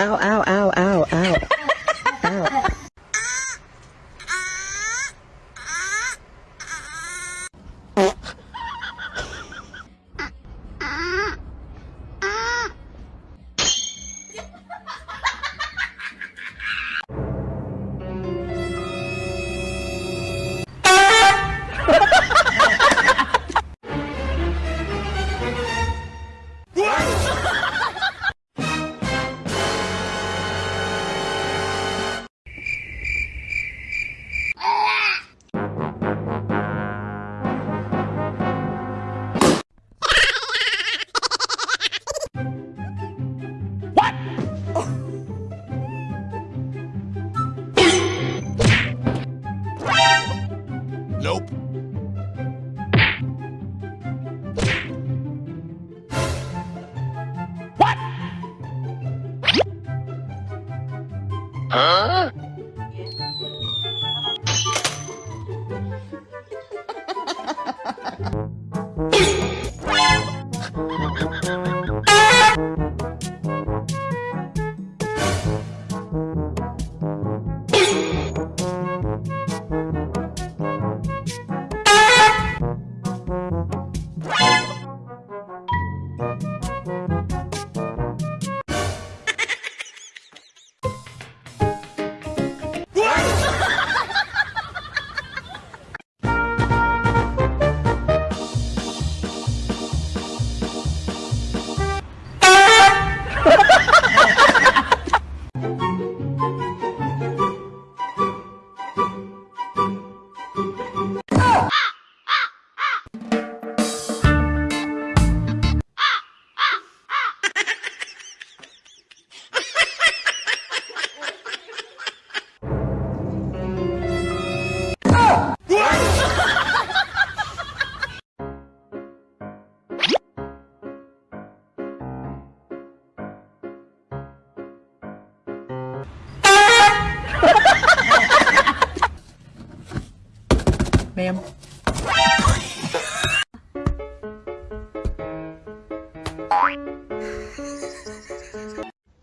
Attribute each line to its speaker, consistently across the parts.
Speaker 1: Ow, ow,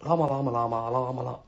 Speaker 2: 啦嘛啦嘛啦嘛啦嘛啦。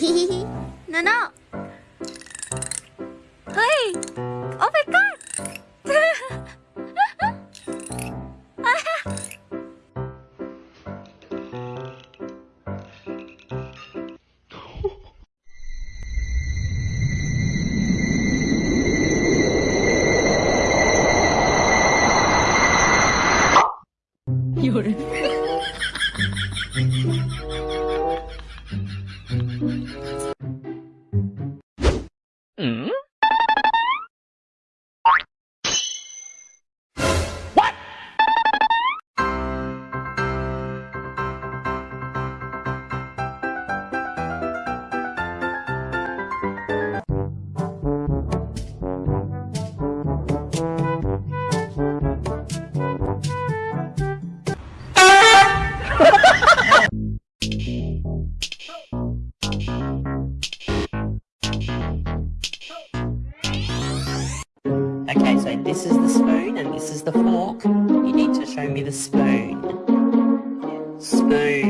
Speaker 2: no, no.
Speaker 3: Hey! Oh my god!
Speaker 4: Okay, so this is the spoon and this is the fork. You need to show me the spoon. Spoon.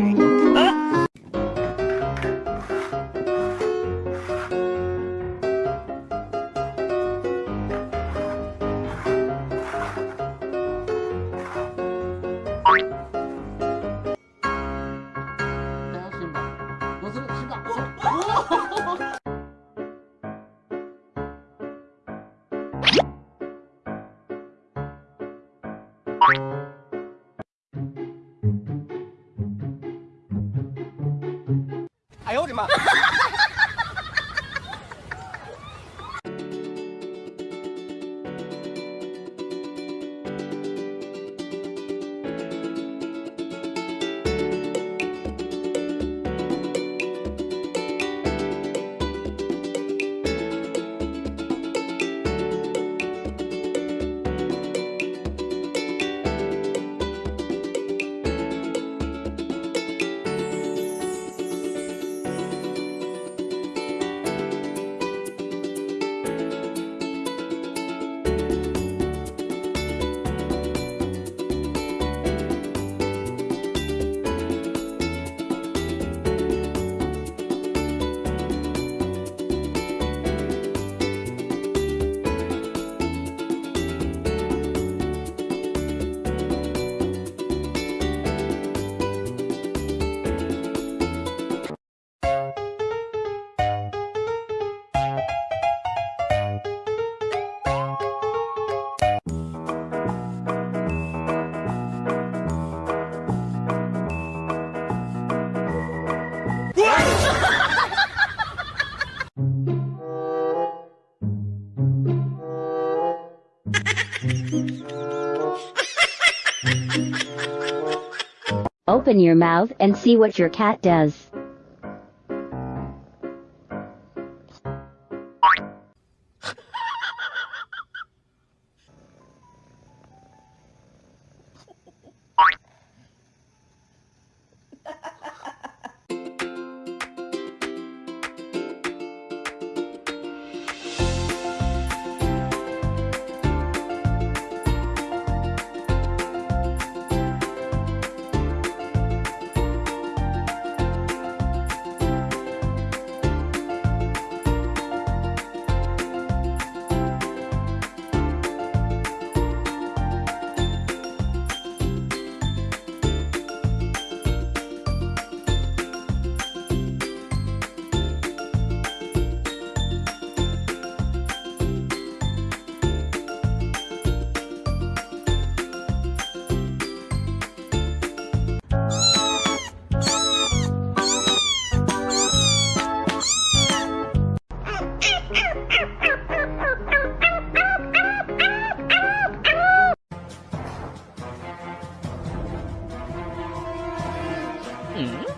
Speaker 4: 哎呀
Speaker 5: Open your mouth and see what your cat does. Mm.